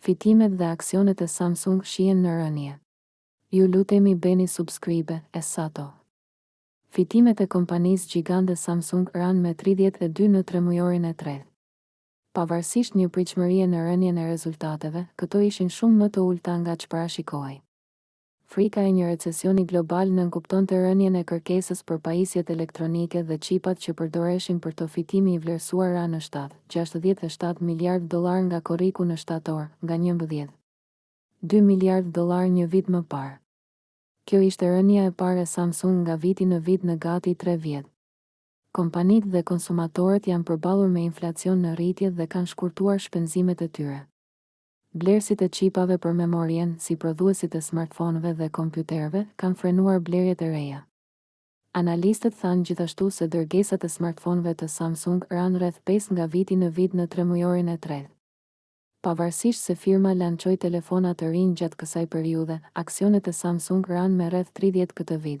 Fitimet dhe aksionet e Samsung shihen në rënie. Ju lutemi bëni subscribe e sa to. Fitimet e kompanisë gjigande Samsung ranë me tridhjetë e dy në tremujorin e tretë. Pavarësisht një pritshmërie në rënien e rezultateve, këto ishin shumë më të ulëta nga ç'parashikohej. Frika e një recesioni global nënkuptonte rënien e kërkesës për pajisjet elektronike dhe çipat që përdoreshin për to fitimi i vlerësuar ra në shtatë, gjashtëdhjetë e shtatë miliardë dollarë nga korriku në shtator, nga njëmbëdhjetë, dy miliardë dollarë një vit më parë. Kjo ishte rënia e parë e Samsung nga viti në vit në gati tre vjet. Kompanitë dhe konsumatorët janë përballur me inflacion në rritje dhe kanë shkurtuar shpenzimet e tyre. Blerësit e çipave për memorien, si prodhuesit e smartfonëve dhe kompjuterëve, kanë frenuar blerjet e reja. Analistët thanë gjithashtu se dërgesat e smartfonëve të Samsung ranë rreth pesë nga viti në vit në tremujorin e tretë. Pavarësisht se firma lançoi telefona të rinj gjatë kësaj periudhe, aksionet e Samsung ranë me rreth tridhjetë këtë vit.